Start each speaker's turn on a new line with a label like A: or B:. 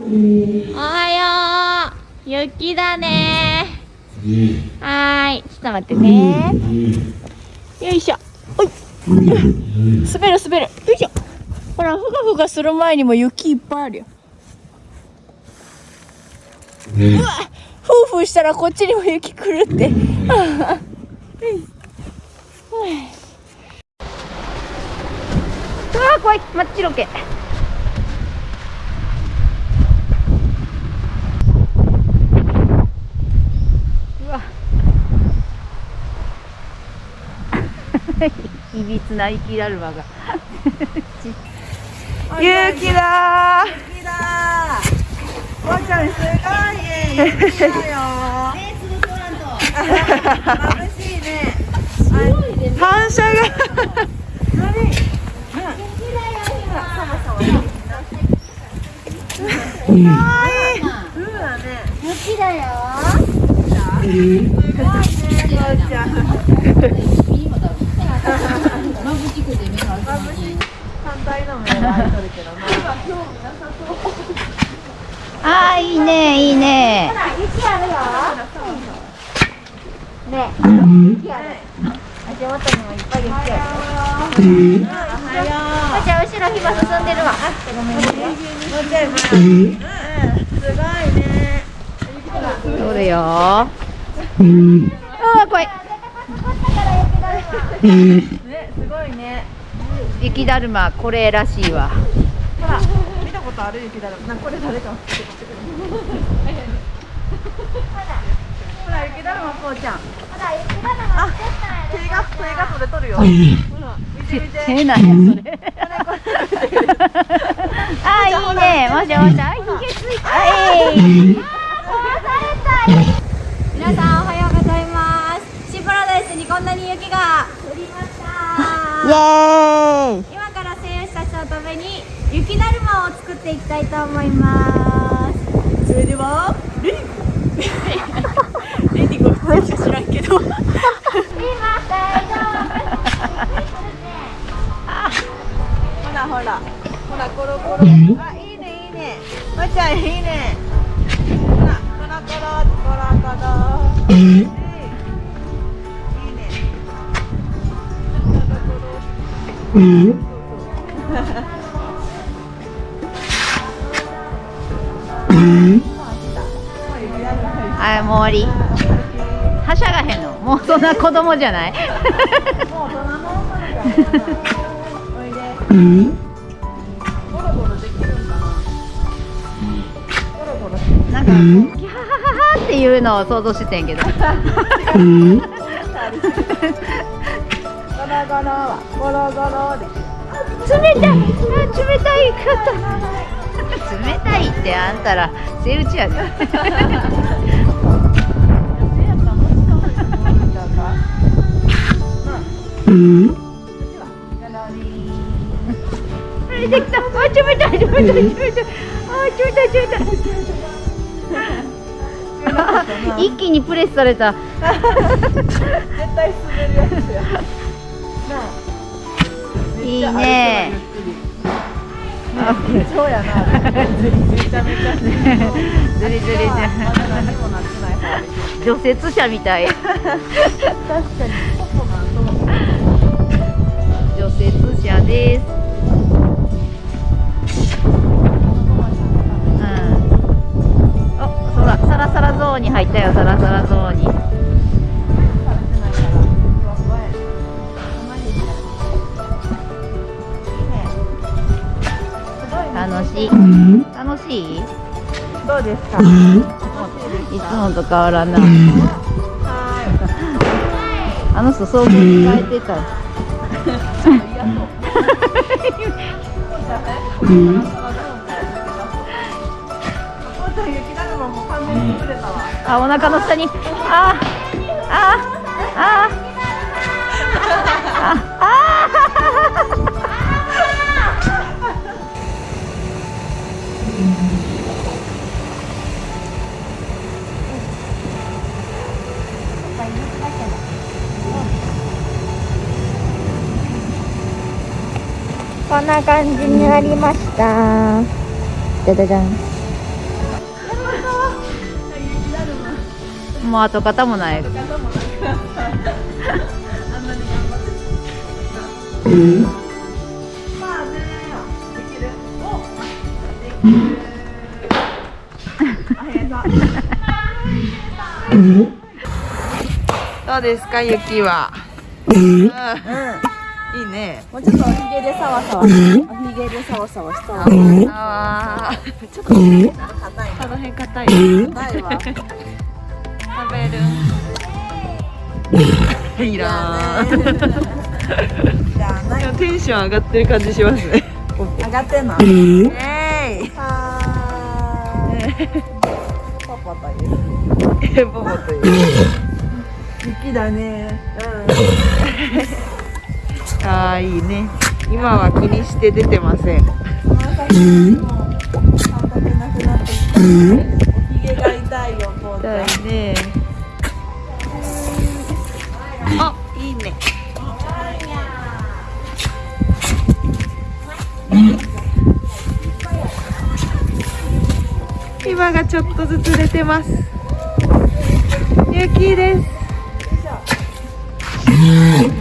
A: おはよう。雪だね。はい。ちょっと待ってね。よいしょ。おい。滑る滑る。よいしょ。ほらふがふがする前にも雪いっぱいあるよ。うわふうふうしたらこっちにも雪来るって。うわ怖い真っ白け。いびつな雪だるまが勇気だ
B: 雪だー。わちゃんすごいね。雪だよ。眩しいね。反射が。かわいい。うね。
A: 雪だよ
B: すごいね、わちゃん。反対の目は開いとるけどな。
A: あいいね。いいね。ね。雪ある足元にもいっぱい雪ある
B: おはよう。
A: じゃあ後ろ火が進んでるわごめんね。
B: もうちょい前。うん、すごいね。
A: 撮るよあー怖い
B: ね、すごいね。
A: 雪だるまこれらしいわ
B: ほら、見たことある雪だるま。な、これ誰か。ほら、雪だるまこうちゃん。あ、手が、手がそれ取るよ。ほら、見て見て。
A: 変なんやそれあーいいねもしもしあひげついたはい
C: 皆さんおはようございますシーパラダイスにこんなに雪が降りました
A: イエーイ
C: 今から選手たちのために雪だるまを作っていきたいと思います
B: それでは、レディゴ。レディゴ知らんけど。ほらほら、ほらコロコロ。あ、いいねいいね。まちゃんいいね。ほら、コロコロコロコロ。いいいいね。コロコロ。
A: あもう終わりはしゃがへんのもうそんな子供じゃない？
B: もうんかな。ゴロゴロしてる。
A: なんかキャハハハっていうのを想像してたんやけど
B: ゴ ロゴロはゴロゴロで。
A: 冷たい。あ冷たい。かった冷たい。ってあんたらセイウチやで一気にプレスされた
B: 絶対滑るやつや。
A: いいね
B: あ、そうやな。
A: ずりずりじゃ
B: まだ何もなってない方で
A: 除雪車みたい
B: 確かに。
A: 除雪車です楽しい。楽しい？
B: どうですか？
A: いつもと変わらんなあの人想像に変えてた。あお腹の下に。ああこんな感じになりました。じゃじゃじゃん。もう跡形もない、
D: だ。うですか雪は？うん。いいね。
B: もうちょっとおひげでサワサワ。おひげでサワサワしたわ。
D: ちょっと硬いこの辺硬い。硬いわ。食べる。いらん。
B: じゃあない
D: テンション上がってる感じしますね。
B: 上がってんの？
D: え？い。
B: はーい。パパという。
D: え？ボボという
B: 雪だね。
D: ああいいね。今は気にして出てません。
B: が痛いよポーちゃん
D: 痛いね。あいいね。今がちょっとずつ出てます。雪です Mm-hmm.